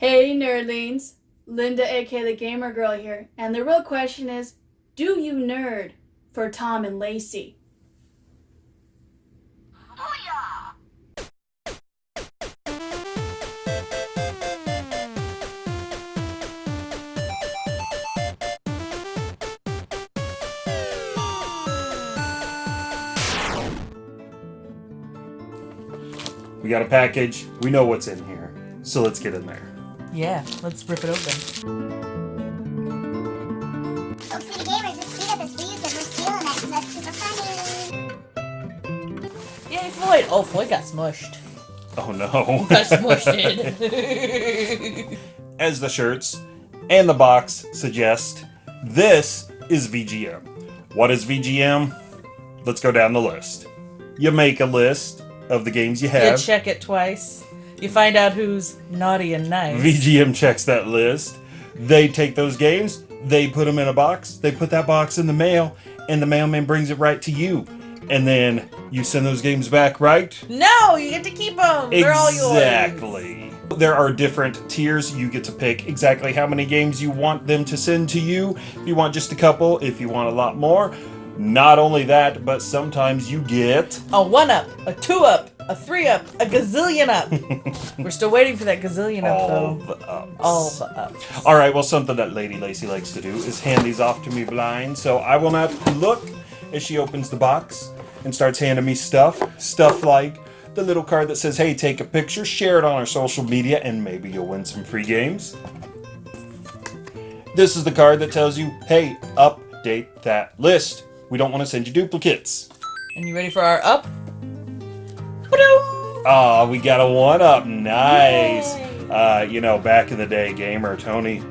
Hey nerdlings, Linda aka the Gamer Girl here, and the real question is, do you nerd for Tom and Lacey? We got a package. We know what's in here. So let's get in there. Yeah, let's rip it open. Oopsie gamers, this speed up is for you because we're stealing it and that's super funny. Yay, Floyd! Oh, Floyd got smushed. Oh no. Got smushed it. As the shirts and the box suggest, this is VGM. What is VGM? Let's go down the list. You make a list of the games you have. you have. check it twice. You find out who's naughty and nice. VGM checks that list. They take those games, they put them in a box, they put that box in the mail, and the mailman brings it right to you. And then you send those games back, right? no, you get to keep them. They're all yours. Exactly. There are different tiers. You get to pick exactly how many games you want them to send to you. If you want just a couple, if you want a lot more. Not only that, but sometimes you get A one up, a two up, a three up, a gazillion up. We're still waiting for that gazillion up all though. the ups. All the ups. All right, well, something that Lady Lacey likes to do is hand these off to me blind, so I will not look as she opens the box and starts handing me stuff. Stuff like the little card that says, hey, take a picture, share it on our social media, and maybe you'll win some free games. This is the card that tells you, hey, update that list. We don't want to send you duplicates. And you ready for our up? Ah, we got a one up. Nice. Uh, you know, back in the day, gamer Tony,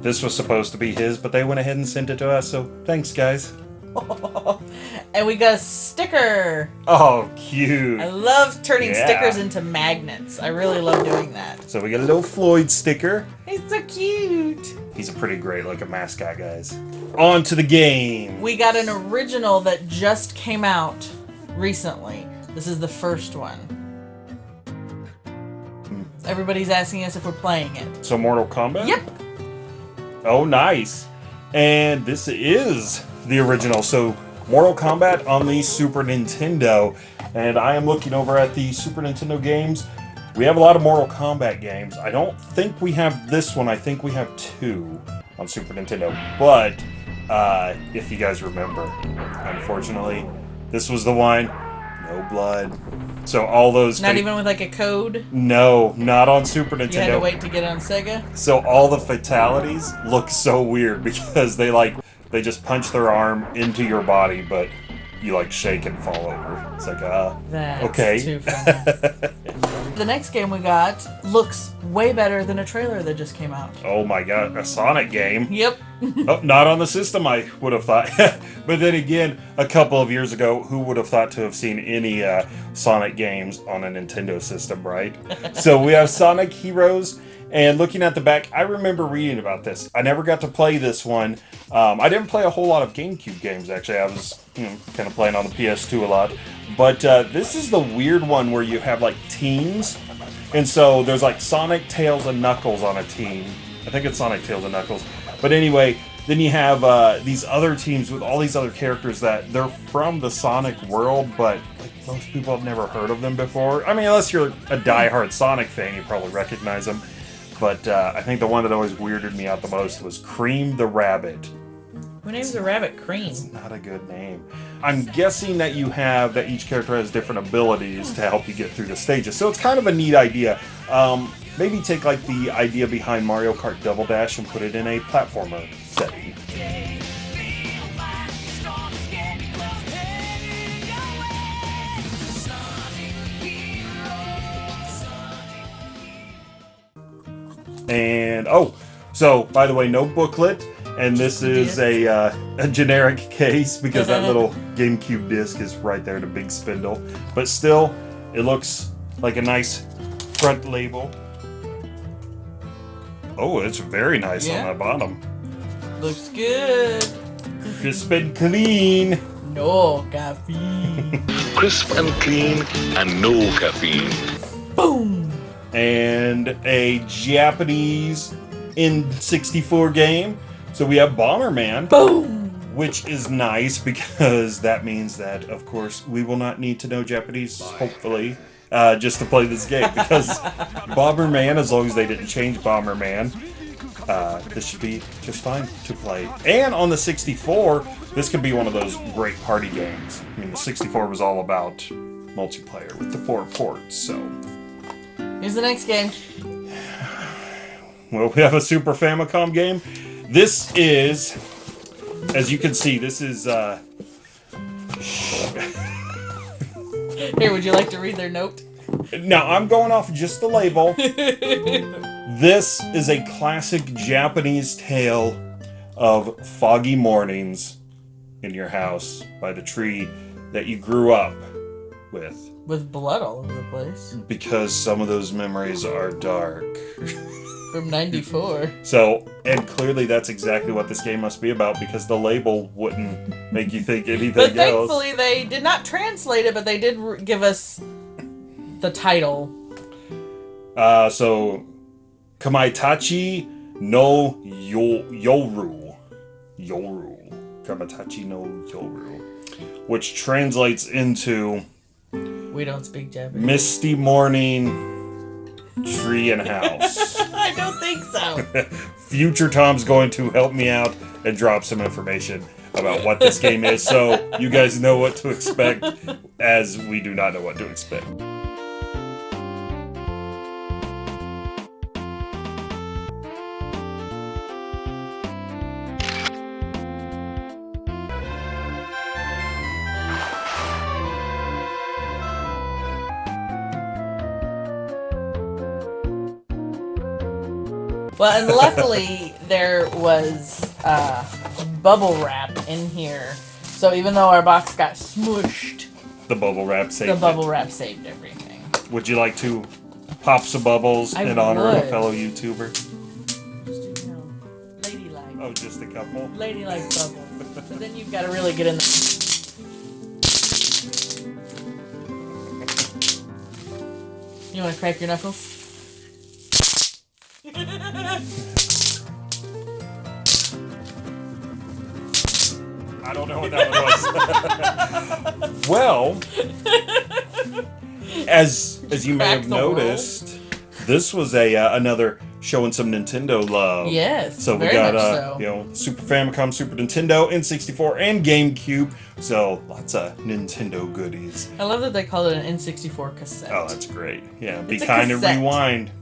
this was supposed to be his, but they went ahead and sent it to us. So thanks, guys. and we got a sticker. Oh, cute. I love turning Yeah. stickers into magnets. I really love doing that. So we got a little Floyd sticker. He's so cute. He's a pretty great looking mascot, guys. On to the game. We got an original that just came out recently. This is the first one. Everybody's asking us if we're playing it. So Mortal Kombat. Yep. Oh, nice. And this is the original. So Mortal Kombat on the Super Nintendo. And I am looking over at the Super Nintendo games. We have a lot of Mortal Kombat games. I don't think we have this one. I think we have two on Super Nintendo. But uh, if you guys remember, unfortunately, this was the one. No blood. So all those. Not fa- even with like a code. No, not on Super Nintendo. You had to wait to get on Sega. So all the fatalities look so weird because they like they just punch their arm into your body, but you like shake and fall over. It's like uh That's okay. the next game we got looks way better than a trailer that just came out. oh my god, a Sonic game. Yep. oh, not on the system I would have thought. but then again, a couple of years ago, who would have thought to have seen any uh, Sonic games on a Nintendo system, right? so we have Sonic Heroes. And looking at the back, I remember reading about this. I never got to play this one. Um, I didn't play a whole lot of GameCube games, actually. I was you know, kind of playing on the PS2 a lot. But uh, this is the weird one where you have like teams. And so there's like Sonic, Tails, and Knuckles on a team. I think it's Sonic, Tails, and Knuckles. But anyway, then you have uh, these other teams with all these other characters that they're from the Sonic world, but like, most people have never heard of them before. I mean, unless you're a diehard Sonic fan, you probably recognize them. But uh, I think the one that always weirded me out the most was Cream the Rabbit. Who names a rabbit Cream? Not a good name. I'm guessing that you have that each character has different abilities to help you get through the stages. So it's kind of a neat idea. Um, maybe take like the idea behind Mario Kart Double Dash and put it in a platformer setting. And oh, so by the way, no booklet, and this is a uh, a generic case because that little GameCube disc is right there, in the big spindle. But still, it looks like a nice front label. Oh, it's very nice Yeah. on the bottom, Looks good. crisp and clean. No caffeine. crisp and clean and no caffeine. Boom. and a Japanese N64 game. So we have Bomberman, Boom! which is nice because that means that, of course, we will not need to know Japanese, hopefully, uh, just to play this game. Because Bomberman, as long as they didn't change Bomberman, uh, this should be just fine to play. And on the 64, this could be one of those great party games. I mean, the 64 was all about multiplayer with the four ports, so. Here's the next game. Well, we have a Super Famicom game. This is, as you can see, this is, uh, Here, would you like to read their note? now I'm going off just the label. this is a classic Japanese tale of foggy mornings in your house by the tree that you grew up with. With blood all over the place. Because some of those memories are dark. From 94. So, and clearly that's exactly what this game must be about because the label wouldn't make you think anything But else. thankfully, they did not translate it, but they did r- give us the title. Uh, so, Kamaitachi no yo- Yoru. Yoru. Kamaitachi no Yoru. Which translates into We don't speak Japanese. Misty Morning Tree and House. I don't think so. Future Tom's going to help me out and drop some information about what this game is so you guys know what to expect as we do not know what to expect. Well, and luckily there was uh, bubble wrap in here, so even though our box got smushed, The bubble wrap saved the it. bubble wrap saved everything. Would you like to pop some bubbles I in honor of a fellow YouTuber? Just, you know, ladylike. Oh, just a couple. Ladylike bubble. but then you've got to really get in the. You want to crack your knuckles? I don't know what that one was. well, as as you may have noticed, this was a uh, another showing some Nintendo love. Yes. So we got uh, so. you know Super Famicom, Super Nintendo, N64, and GameCube. So lots of Nintendo goodies. I love that they call it an N64 cassette. Oh, that's great. Yeah, be It's a kind and rewind.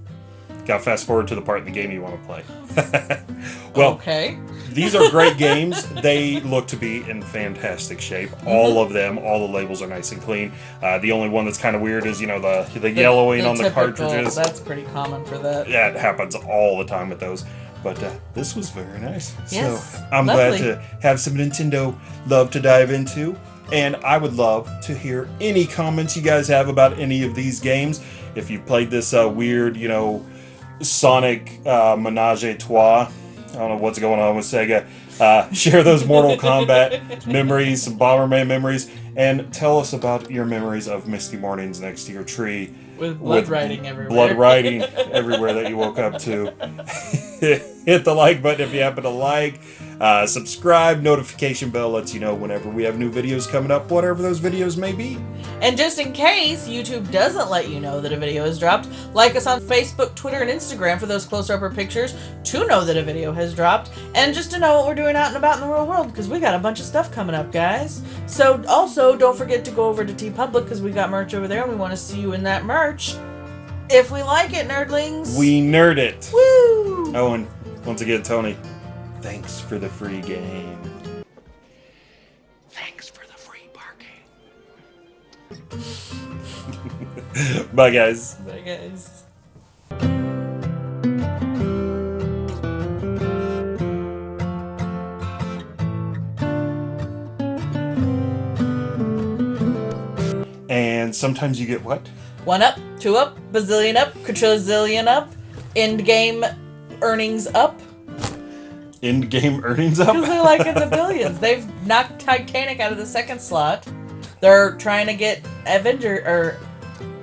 Got fast forward to the part in the game you want to play. well, okay. these are great games. They look to be in fantastic shape. Mm-hmm. All of them, all the labels are nice and clean. Uh, the only one that's kind of weird is you know the the, yellowing on the typical- cartridges. That's pretty common for that. Yeah, it happens all the time with those. But uh, this was very nice. Yes, so I'm lovely. glad to have some Nintendo love to dive into. And I would love to hear any comments you guys have about any of these games. If you played this uh, weird, you know, Sonic uh, Menage a Trois, I don't know what's going on with Sega. Uh, share those Mortal Kombat memories, some Bomberman memories, and tell us about your memories of misty mornings next to your tree With blood with writing everywhere. blood writing everywhere that you woke up to. Hit the like button if you happen to like. Uh, subscribe. Notification bell lets you know whenever we have new videos coming up, whatever those videos may be. And just in case YouTube doesn't let you know that a video has dropped, like us on Facebook, Twitter, and Instagram for those closer upper pictures to know that a video has dropped, and just to know what we're doing out and about in the real world because we got a bunch of stuff coming up, guys. So also don't forget to go over to TeePublic because we got merch over there and we want to see you in that merch. If we like it, nerdlings. We nerd it. woo. Oh, and once again, Tony, thanks for the free game. Thanks for the free parking. Bye, guys. Bye, guys. And sometimes you get what? One up, two up, bazillion up, quadrillion up, Endgame earnings up. Endgame earnings up? Because they're like in the billions. They've knocked Titanic out of the second slot. They're trying to get Avenger or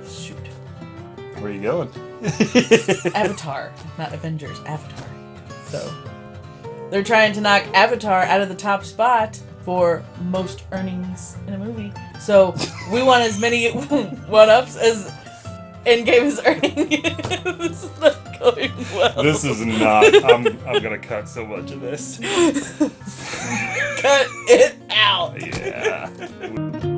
shoot. Where are you going? Avatar, not Avengers, Avatar. So they're trying to knock Avatar out of the top spot for most earnings in a movie. So we want as many one ups as Endgame is earning. this is not going well. This is not. I'm, I'm gonna cut so much of this. cut it out. Yeah.